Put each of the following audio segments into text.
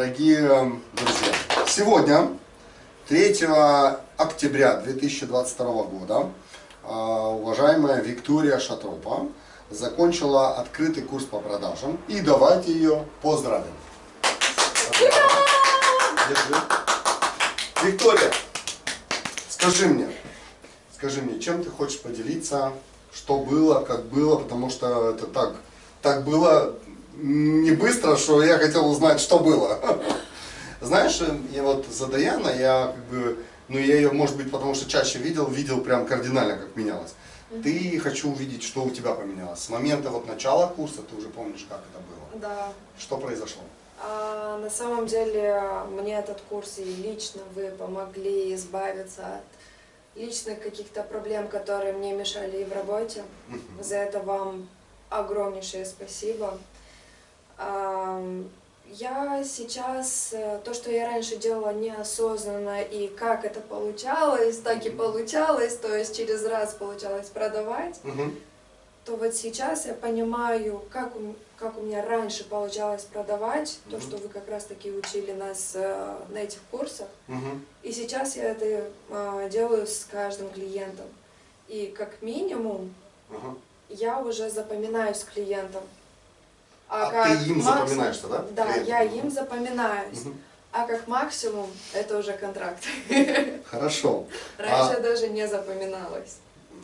Дорогие друзья, сегодня, 3 октября 2022 года, а, уважаемая Виктория Шатропа закончила открытый курс по продажам. И давайте ее поздравим. Держи. Виктория, скажи мне, скажи мне, чем ты хочешь поделиться, что было, как было, потому что это так, так было не быстро, что я хотел узнать, что было. Знаешь, я вот за Даяна, я как бы, ну я ее, может быть, потому что чаще видел, видел прям кардинально, как менялось. Ты хочу увидеть, что у тебя поменялось. С момента вот начала курса, ты уже помнишь, как это было? Да. Что произошло? А, на самом деле, мне этот курс и лично вы помогли избавиться от личных каких-то проблем, которые мне мешали и в работе. За это вам огромнейшее спасибо. Я сейчас, э, то, что я раньше делала неосознанно, и как это получалось, так и получалось, то есть через раз получалось продавать, Мгм. то вот сейчас я понимаю, как у, как у меня раньше получалось продавать, то, Мгм. что вы как раз-таки учили нас э, на этих курсах. Мгм. И сейчас я это э, делаю с каждым клиентом. И как минимум Ага. я уже запоминаюсь с клиентом. А как ты им максимум- запоминаешься, да? Да, Клиентам? я им запоминаюсь. Мгм. А как максимум это уже контракт. Хорошо. Раньше даже не запоминалось.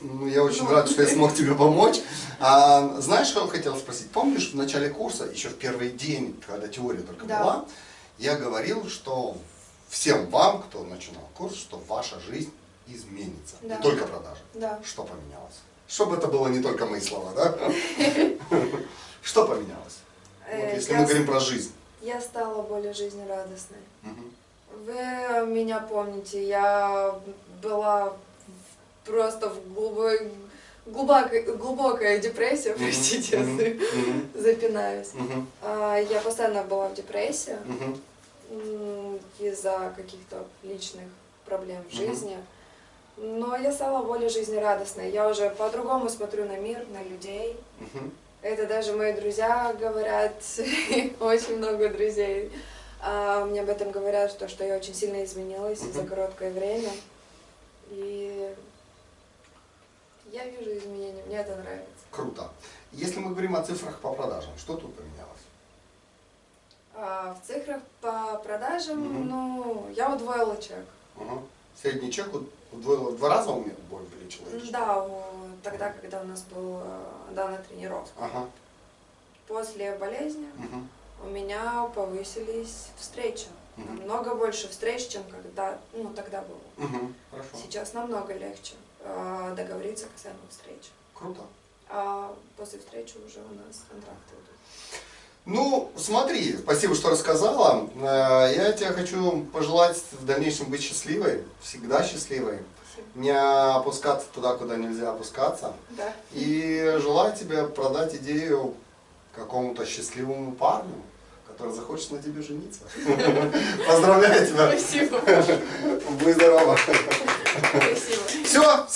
Ну, я очень Ну. рад, что я смог тебе помочь. А, знаешь, что я хотел спросить? Помнишь, в начале курса, еще в первый день, когда теория только Да. была, я говорил, что всем вам, кто начинал курс, что ваша жизнь изменится. Да. Не только продажи. Да. Что поменялось? Чтобы это было не только мои слова, да? Что поменялось? Вот Э, если мы говорим про жизнь. Я стала более жизнерадостной. Вы меня помните, я была просто в глубокой, глубокой, глубокая депрессия, простите, запинаюсь. А, Я постоянно была в депрессии из-за каких-то личных проблем в Мгм. жизни. Но я стала более жизнерадостной. Я уже по-другому смотрю на мир, на людей. мгм. Это даже мои друзья говорят, очень много друзей. а, Мне об этом говорят, что, что я очень сильно изменилась за Мгм. короткое время. И я вижу изменения, мне это нравится. Круто. Если мы говорим о цифрах по продажам, что тут поменялось? А в цифрах по продажам, Мгм. ну, я удвоила чек. Ага. Средний чек удвоил в два раза у меня боль увеличила? Да, тогда, когда у нас была данная тренировка. Ага. После болезни Мгм. у меня повысились встречи. Мгм. Намного больше встреч, чем когда, ну, тогда было. Мгм. Хорошо. Сейчас намного легче э, договориться касаемо встречи. Круто. А после встречи уже у нас контракты идут. Ну, смотри, спасибо, что рассказала. Э, Я тебе хочу пожелать в дальнейшем быть счастливой, всегда счастливой, Спасибо. не опускаться туда, куда нельзя опускаться. Да. И желаю тебе продать идею какому-то счастливому парню, который захочет на тебе жениться. Поздравляю тебя. Спасибо. Будь здорова. Спасибо. Все,